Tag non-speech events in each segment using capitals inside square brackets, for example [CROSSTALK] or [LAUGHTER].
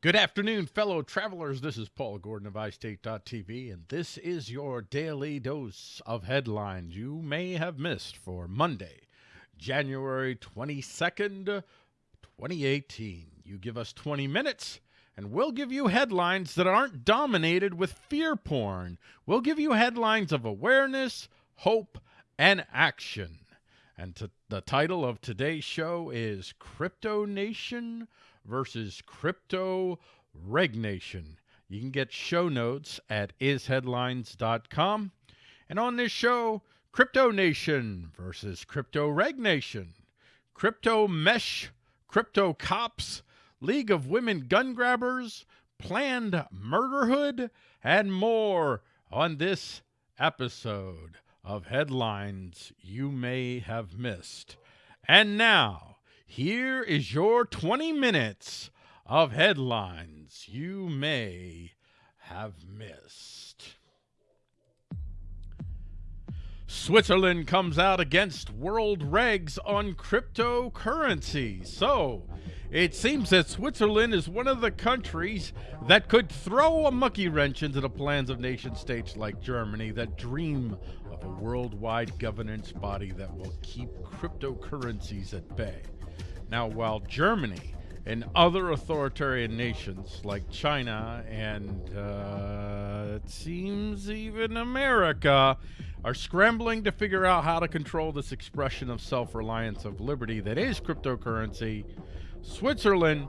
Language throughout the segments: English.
Good afternoon, fellow travelers. This is Paul Gordon of iState.tv, and this is your daily dose of headlines you may have missed for Monday, January 22nd, 2018. You give us 20 minutes, and we'll give you headlines that aren't dominated with fear porn. We'll give you headlines of awareness, hope, and action. And the title of today's show is Crypto Nation versus Crypto Regnation. You can get show notes at isheadlines.com. And on this show, Crypto Nation versus Crypto Regnation, Crypto Mesh, Crypto Cops, League of Women Gun Grabbers, Planned Murderhood, and more on this episode of Headlines You May Have Missed. And now, here is your 20 minutes of headlines you may have missed. Switzerland comes out against world regs on cryptocurrency. So, it seems that Switzerland is one of the countries that could throw a monkey wrench into the plans of nation states like Germany that dream of a worldwide governance body that will keep cryptocurrencies at bay. Now, while Germany and other authoritarian nations like China and uh, it seems even America are scrambling to figure out how to control this expression of self-reliance of liberty that is cryptocurrency, Switzerland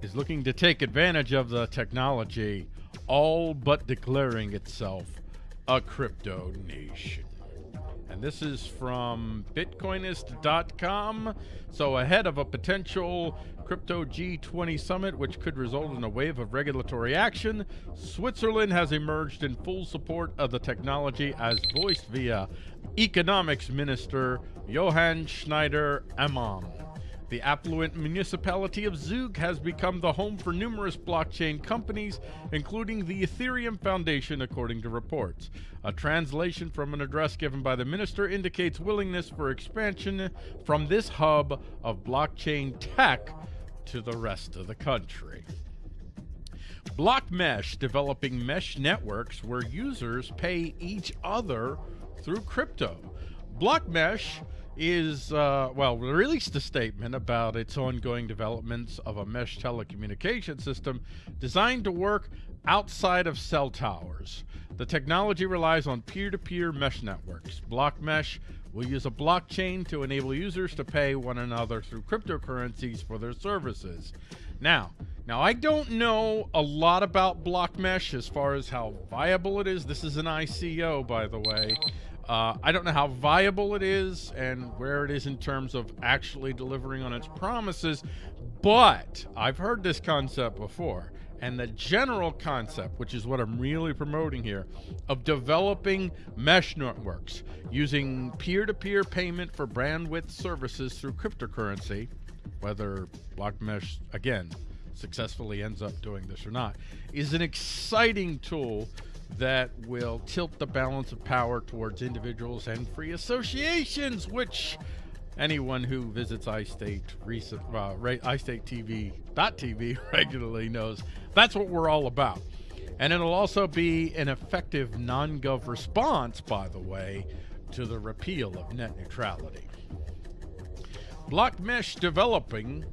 is looking to take advantage of the technology, all but declaring itself a crypto nation. And this is from Bitcoinist.com. So ahead of a potential crypto G20 summit, which could result in a wave of regulatory action, Switzerland has emerged in full support of the technology as voiced via Economics Minister Johann Schneider Ammann. The affluent municipality of Zug has become the home for numerous blockchain companies, including the Ethereum Foundation, according to reports. A translation from an address given by the minister indicates willingness for expansion from this hub of blockchain tech to the rest of the country. BlockMesh developing mesh networks where users pay each other through crypto. BlockMesh is, uh, well, released a statement about its ongoing developments of a mesh telecommunication system designed to work outside of cell towers. The technology relies on peer-to-peer -peer mesh networks. BlockMesh will use a blockchain to enable users to pay one another through cryptocurrencies for their services. Now, now I don't know a lot about BlockMesh as far as how viable it is. This is an ICO, by the way. Uh, I don't know how viable it is and where it is in terms of actually delivering on its promises, but I've heard this concept before. And the general concept, which is what I'm really promoting here, of developing mesh networks using peer-to-peer -peer payment for bandwidth services through cryptocurrency, whether BlockMesh, again, successfully ends up doing this or not, is an exciting tool that will tilt the balance of power towards individuals and free associations, which anyone who visits iState recent, uh, iState TV.tv [LAUGHS] regularly knows that's what we're all about. And it'll also be an effective non-gov response, by the way, to the repeal of net neutrality. Block mesh developing,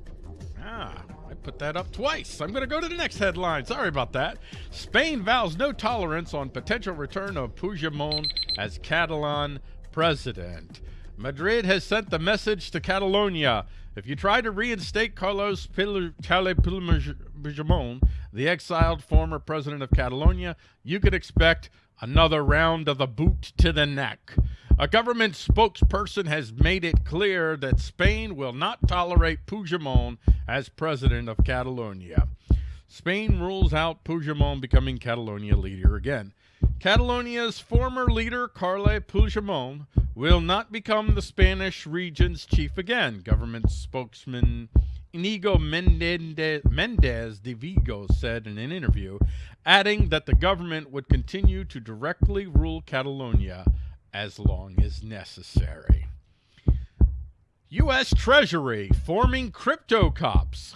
ah, put that up twice. I'm going to go to the next headline. Sorry about that. Spain vows no tolerance on potential return of Puigdemont as Catalan president. Madrid has sent the message to Catalonia. If you try to reinstate Carlos Puigdemont, the exiled former president of Catalonia, you could expect another round of the boot to the neck. A government spokesperson has made it clear that Spain will not tolerate Puigdemont as president of Catalonia. Spain rules out Puigdemont becoming Catalonia leader again. Catalonia's former leader, Carles Puigdemont, will not become the Spanish region's chief again, government spokesman Inigo Mendez de Vigo said in an interview, adding that the government would continue to directly rule Catalonia as long as necessary. U.S. Treasury forming crypto cops.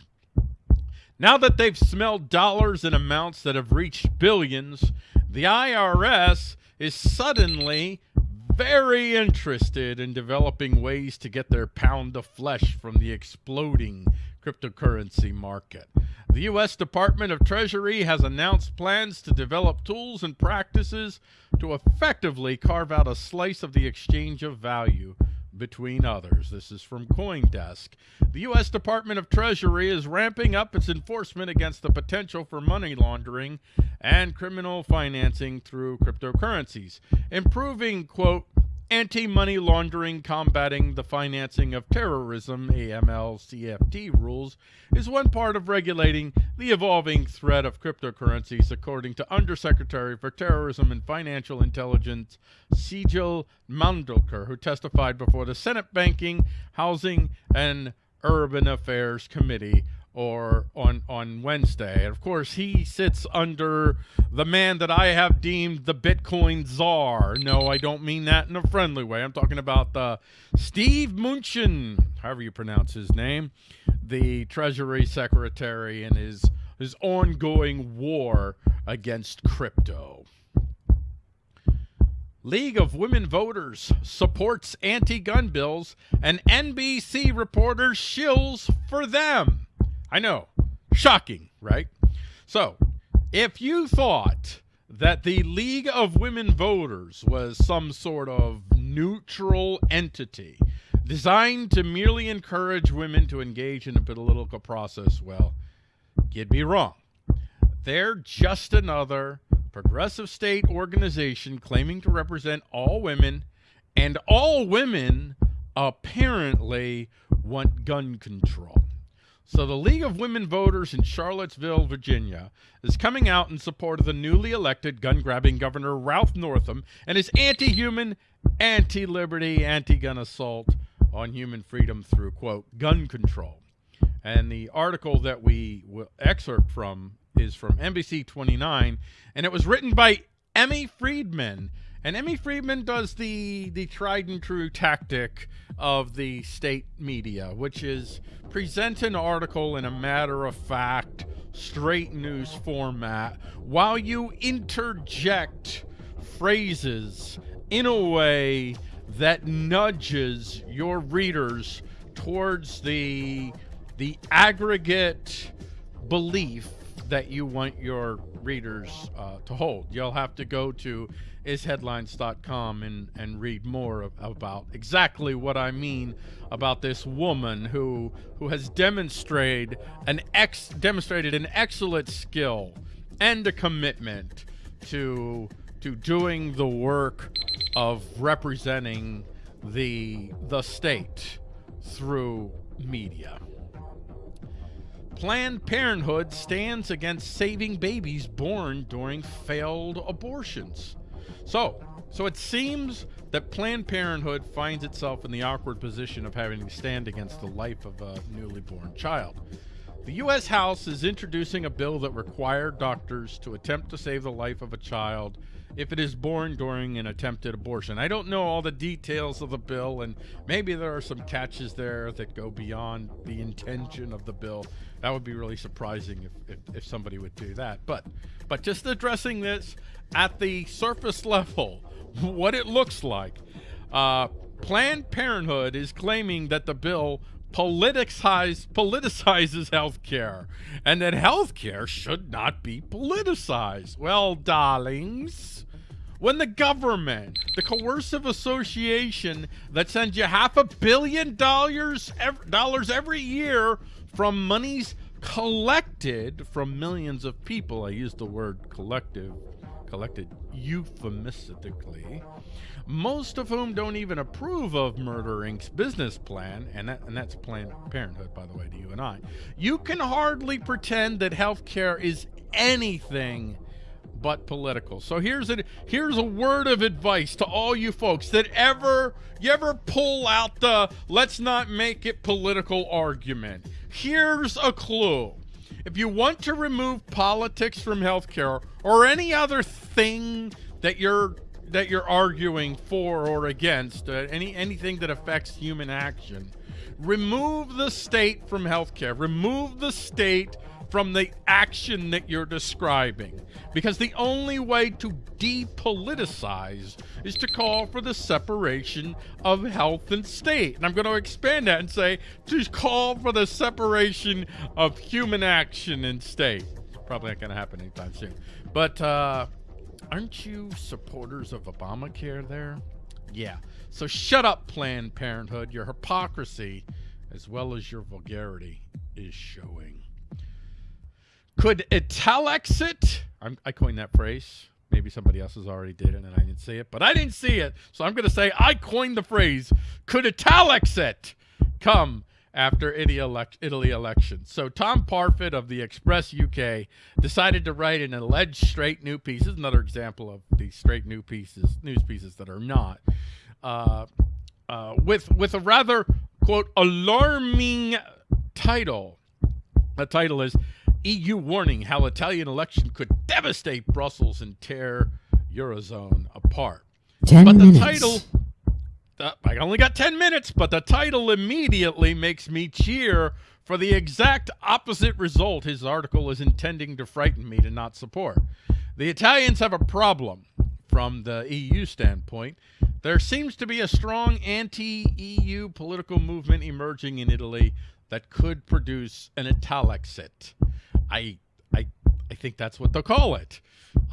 Now that they've smelled dollars in amounts that have reached billions, the IRS is suddenly very interested in developing ways to get their pound of flesh from the exploding cryptocurrency market. The U.S. Department of Treasury has announced plans to develop tools and practices to effectively carve out a slice of the exchange of value between others. This is from Coindesk. The U.S. Department of Treasury is ramping up its enforcement against the potential for money laundering and criminal financing through cryptocurrencies, improving, quote, anti-money laundering combating the financing of terrorism AML CFT rules is one part of regulating the evolving threat of cryptocurrencies according to Undersecretary for Terrorism and Financial Intelligence Sigal Mandelker who testified before the Senate Banking, Housing and Urban Affairs Committee or on on Wednesday. And of course, he sits under the man that I have deemed the Bitcoin czar. No, I don't mean that in a friendly way. I'm talking about the Steve Mnuchin, however you pronounce his name, the Treasury Secretary and his his ongoing war against crypto. League of Women Voters supports anti-gun bills and NBC reporters shills for them. I know. Shocking, right? So, if you thought that the League of Women Voters was some sort of neutral entity designed to merely encourage women to engage in a political process, well, you'd be wrong. They're just another progressive state organization claiming to represent all women, and all women apparently want gun control. So the League of Women Voters in Charlottesville, Virginia is coming out in support of the newly elected gun-grabbing Governor Ralph Northam and his anti-human, anti-liberty, anti-gun assault on human freedom through, quote, gun control. And the article that we will excerpt from is from NBC 29, and it was written by Emmy Friedman, and Emmy Friedman does the the tried and true tactic of the state media, which is present an article in a matter of fact, straight news format, while you interject phrases in a way that nudges your readers towards the the aggregate belief that you want your readers uh, to hold. You'll have to go to isheadlines.com and, and read more about exactly what I mean about this woman who who has demonstrated an ex demonstrated an excellent skill and a commitment to to doing the work of representing the the state through media. Planned Parenthood stands against saving babies born during failed abortions. So, so it seems that Planned Parenthood finds itself in the awkward position of having to stand against the life of a newly born child. The U.S. House is introducing a bill that required doctors to attempt to save the life of a child if it is born during an attempted abortion. I don't know all the details of the bill, and maybe there are some catches there that go beyond the intention of the bill. That would be really surprising if, if, if somebody would do that. But, but just addressing this at the surface level, [LAUGHS] what it looks like, uh, Planned Parenthood is claiming that the bill politicize, politicizes healthcare and that healthcare should not be politicized. Well, darlings, when the government, the coercive association that sends you half a billion dollars every, dollars every year from monies collected from millions of people, I use the word collective, collected euphemistically, most of whom don't even approve of Murder Inc.'s business plan, and, that, and that's Planned Parenthood, by the way, to you and I, you can hardly pretend that healthcare is anything but political. So here's a here's a word of advice to all you folks that ever you ever pull out the let's not make it political argument. Here's a clue. If you want to remove politics from healthcare or any other thing that you're that you're arguing for or against, uh, any anything that affects human action, remove the state from healthcare. Remove the state from the action that you're describing. Because the only way to depoliticize is to call for the separation of health and state. And I'm going to expand that and say to call for the separation of human action and state. Probably not going to happen anytime soon. But uh, aren't you supporters of Obamacare there? Yeah. So shut up, Planned Parenthood. Your hypocrisy, as well as your vulgarity, is showing. Could Italexit, I'm, I coined that phrase. Maybe somebody else has already did it and I didn't see it, but I didn't see it. So I'm going to say I coined the phrase, could Italexit come after Italy, elect, Italy election. So Tom Parfitt of the Express UK decided to write an alleged straight new piece. This is another example of these straight new pieces, news pieces that are not, uh, uh, with with a rather quote alarming title. The title is EU warning how Italian election could devastate Brussels and tear Eurozone apart. Ten but the title uh, I only got 10 minutes, but the title immediately makes me cheer for the exact opposite result his article is intending to frighten me to not support. The Italians have a problem from the EU standpoint. There seems to be a strong anti EU political movement emerging in Italy that could produce an Italexit. I, I, I think that's what they'll call it.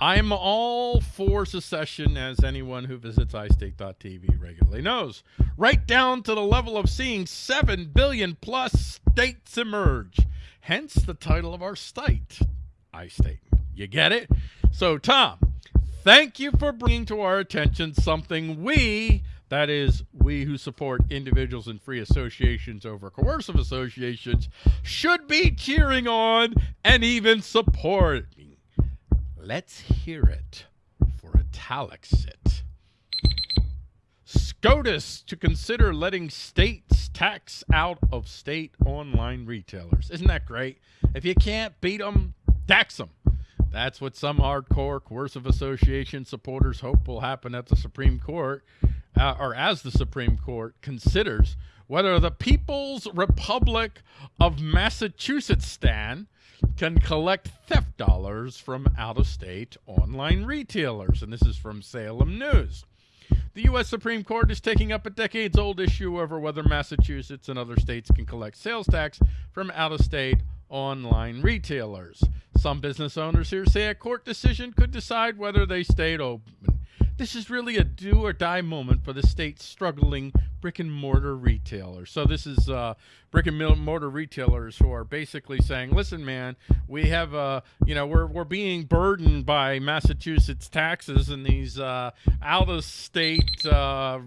I'm all for secession, as anyone who visits iState.tv regularly knows, right down to the level of seeing 7 billion plus states emerge. Hence the title of our site, iState. You get it? So, Tom, thank you for bringing to our attention something we, that is, we who support individuals and free associations over coercive associations, should be cheering on and even supporting. Let's hear it for Italexit. SCOTUS to consider letting states tax out of state online retailers. Isn't that great? If you can't beat them, tax them. That's what some hardcore coercive association supporters hope will happen at the Supreme Court, uh, or as the Supreme Court considers whether the People's Republic of Massachusetts stand can collect theft dollars from out of state online retailers. And this is from Salem News. The U.S. Supreme Court is taking up a decades old issue over whether Massachusetts and other states can collect sales tax from out of state online retailers. Some business owners here say a court decision could decide whether they stayed open. This is really a do or die moment for the state's struggling brick and mortar retailers. So this is uh, brick and mortar retailers who are basically saying, "Listen, man, we have uh, you know we're we're being burdened by Massachusetts taxes and these uh, out of state." Uh,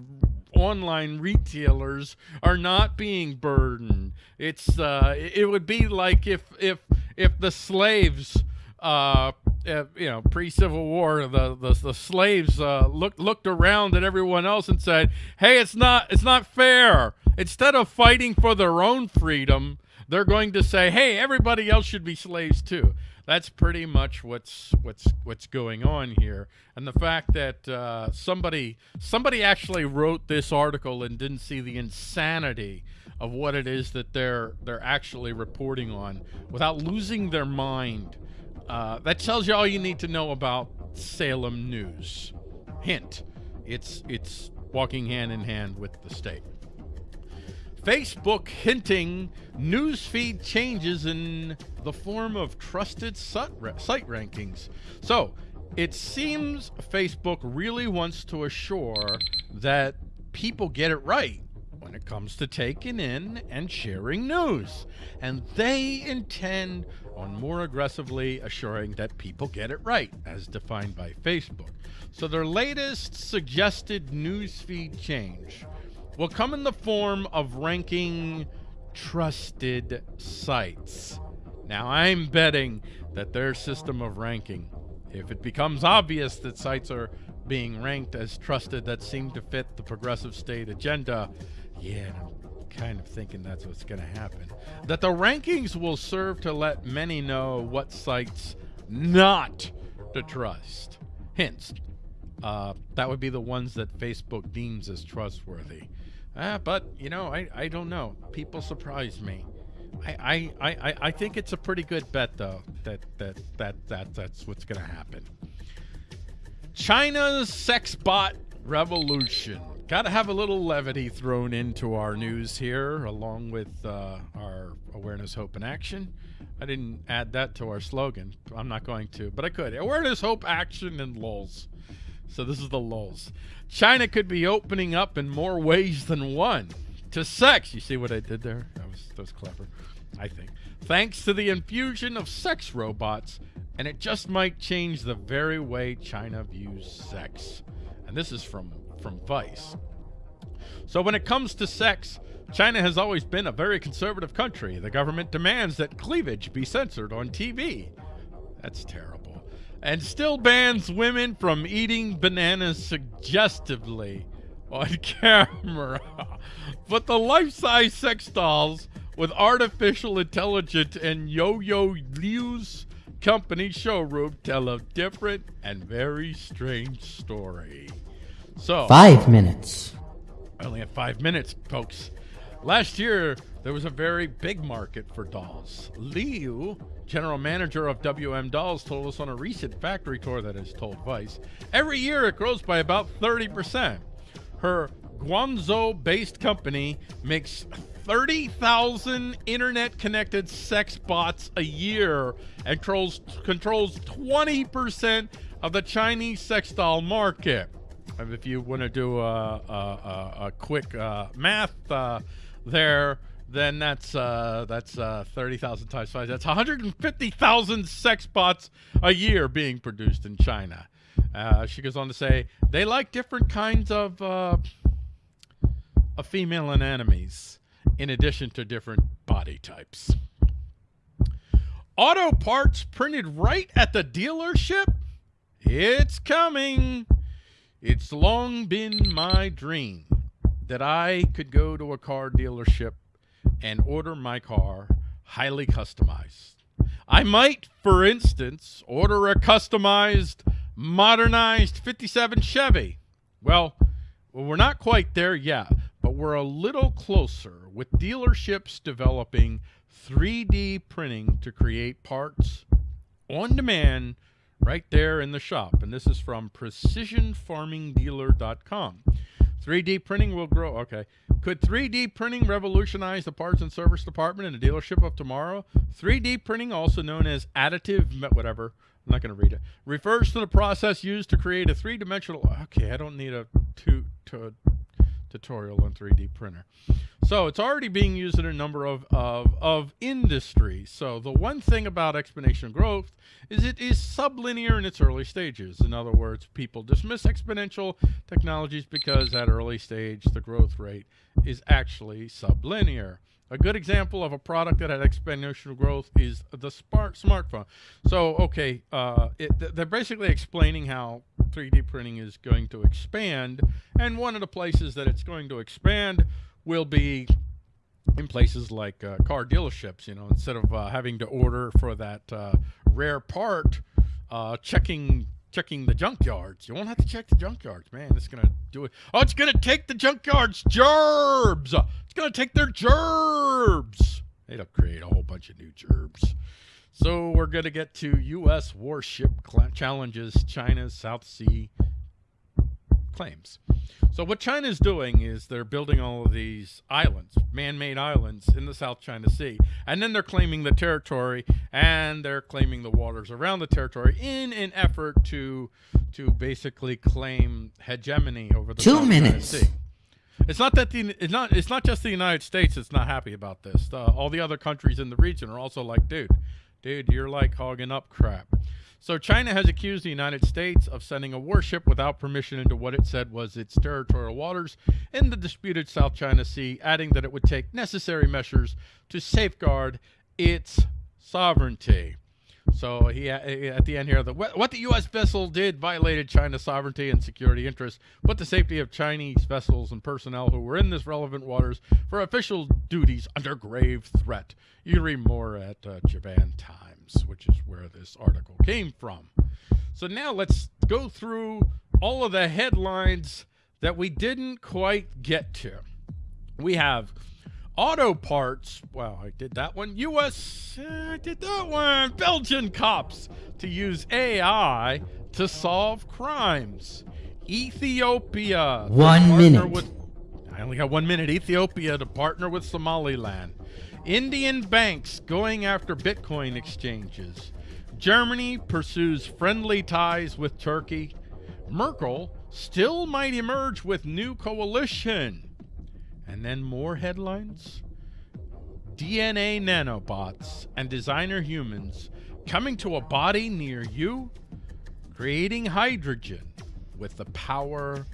online retailers are not being burdened. It's uh, it would be like if if if the slaves uh, uh, you know, pre-Civil War, the the, the slaves uh, looked looked around at everyone else and said, "Hey, it's not it's not fair." Instead of fighting for their own freedom, they're going to say, "Hey, everybody else should be slaves too." That's pretty much what's what's what's going on here, and the fact that uh, somebody somebody actually wrote this article and didn't see the insanity of what it is that they're they're actually reporting on without losing their mind uh, that tells you all you need to know about Salem News. Hint: it's it's walking hand in hand with the state. Facebook hinting newsfeed changes in the form of trusted site rankings. So it seems Facebook really wants to assure that people get it right when it comes to taking in and sharing news. And they intend on more aggressively assuring that people get it right, as defined by Facebook. So their latest suggested newsfeed change will come in the form of ranking trusted sites. Now, I'm betting that their system of ranking, if it becomes obvious that sites are being ranked as trusted that seem to fit the progressive state agenda, yeah, kind of thinking that's what's going to happen. That the rankings will serve to let many know what sites not to trust. Hence, uh, that would be the ones that Facebook deems as trustworthy. Uh, but, you know, I, I don't know. People surprise me. I, I, I, I think it's a pretty good bet though that that that, that that's what's gonna happen. China's sex bot revolution. Got to have a little levity thrown into our news here, along with uh, our awareness, hope, and action. I didn't add that to our slogan. I'm not going to, but I could. Awareness, hope, action, and lulls. So this is the lulls. China could be opening up in more ways than one to sex. You see what I did there? That was that was clever, I think. Thanks to the infusion of sex robots, and it just might change the very way China views sex. And this is from from Vice. So when it comes to sex, China has always been a very conservative country. The government demands that cleavage be censored on TV. That's terrible. And still bans women from eating bananas suggestively on [LAUGHS] camera. but the life-size sex dolls with artificial intelligence and Yo-Yo Liu's company showroom tell a different and very strange story. So five minutes. I only have five minutes, folks. Last year, there was a very big market for dolls. Liu, general manager of WM Dolls, told us on a recent factory tour that has told Vice, every year it grows by about 30%. Her Guangzhou based company makes 30,000 internet connected sex bots a year and controls, controls 20% of the Chinese sex doll market if you want to do a, a, a quick uh, math uh, there, then that's uh, that's uh, 30,000 times five. That's 150,000 sex bots a year being produced in China. Uh, she goes on to say they like different kinds of uh, of female anemones in addition to different body types. Auto parts printed right at the dealership? It's coming. It's long been my dream that I could go to a car dealership and order my car highly customized. I might, for instance, order a customized, modernized 57 Chevy. Well, we're not quite there yet, but we're a little closer with dealerships developing 3D printing to create parts on demand right there in the shop. And this is from precisionfarmingdealer.com. 3D printing will grow. Okay. Could 3D printing revolutionize the parts and service department in a dealership of tomorrow? 3D printing, also known as additive, whatever, I'm not going to read it, refers to the process used to create a three-dimensional. Okay, I don't need a two to tutorial on 3D printer. So it's already being used in a number of, of, of industries. So the one thing about exponential growth is it is sublinear in its early stages. In other words, people dismiss exponential technologies because at early stage, the growth rate is actually sublinear. A good example of a product that had exponential growth is the smart smartphone. So, okay, uh, it, they're basically explaining how 3D printing is going to expand, and one of the places that it's going to expand will be in places like uh, car dealerships. You know, instead of uh, having to order for that uh, rare part, uh, checking checking the junkyards. You won't have to check the junkyards, man. It's gonna do it. Oh, it's gonna take the junkyards gerbs. It's gonna take their gerbs. It'll create a whole bunch of new gerbs. So we're gonna get to U.S. warship challenges China's South Sea claims. So what China is doing is they're building all of these islands, man-made islands in the South China Sea, and then they're claiming the territory and they're claiming the waters around the territory in an effort to to basically claim hegemony over the two South minutes. China Sea. It's not that the it's not it's not just the United States that's not happy about this. Uh, all the other countries in the region are also like, dude, dude, you're like hogging up crap. So China has accused the United States of sending a warship without permission into what it said was its territorial waters in the disputed South China Sea, adding that it would take necessary measures to safeguard its sovereignty. So he at the end here, the, what the U.S. vessel did violated China's sovereignty and security interests, put the safety of Chinese vessels and personnel who were in this relevant waters for official duties under grave threat. You read more at uh, Japan Times. Times, which is where this article came from. So now let's go through all of the headlines that we didn't quite get to. We have Auto parts, well, I did that one. U.S., uh, I did that one. Belgian cops to use AI to solve crimes. Ethiopia. One minute. With, I only got one minute. Ethiopia to partner with Somaliland. Indian banks going after Bitcoin exchanges. Germany pursues friendly ties with Turkey. Merkel still might emerge with new coalition. And then more headlines. DNA nanobots and designer humans coming to a body near you, creating hydrogen with the power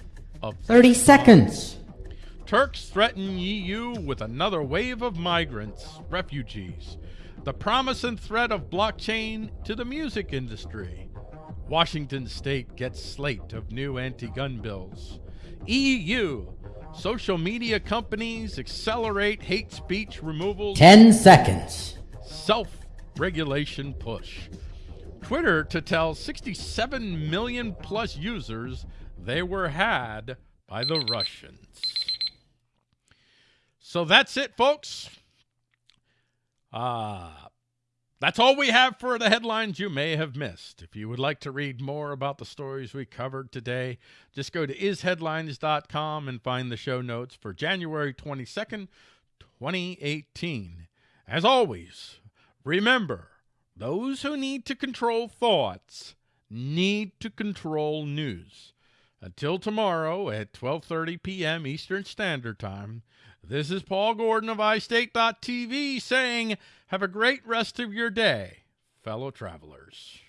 of 30 seconds. Turks threaten EU with another wave of migrants, refugees. The promise and threat of blockchain to the music industry. Washington state gets slate of new anti-gun bills. EU Social media companies accelerate hate speech removal. 10 seconds. Self regulation push. Twitter to tell 67 million plus users they were had by the Russians. So that's it, folks. Uh, that's all we have for the headlines you may have missed. If you would like to read more about the stories we covered today, just go to isheadlines.com and find the show notes for January 22nd, 2018. As always, remember, those who need to control thoughts need to control news. Until tomorrow at 12:30 p.m. Eastern Standard Time, this is Paul Gordon of iState.tv saying, have a great rest of your day, fellow travelers.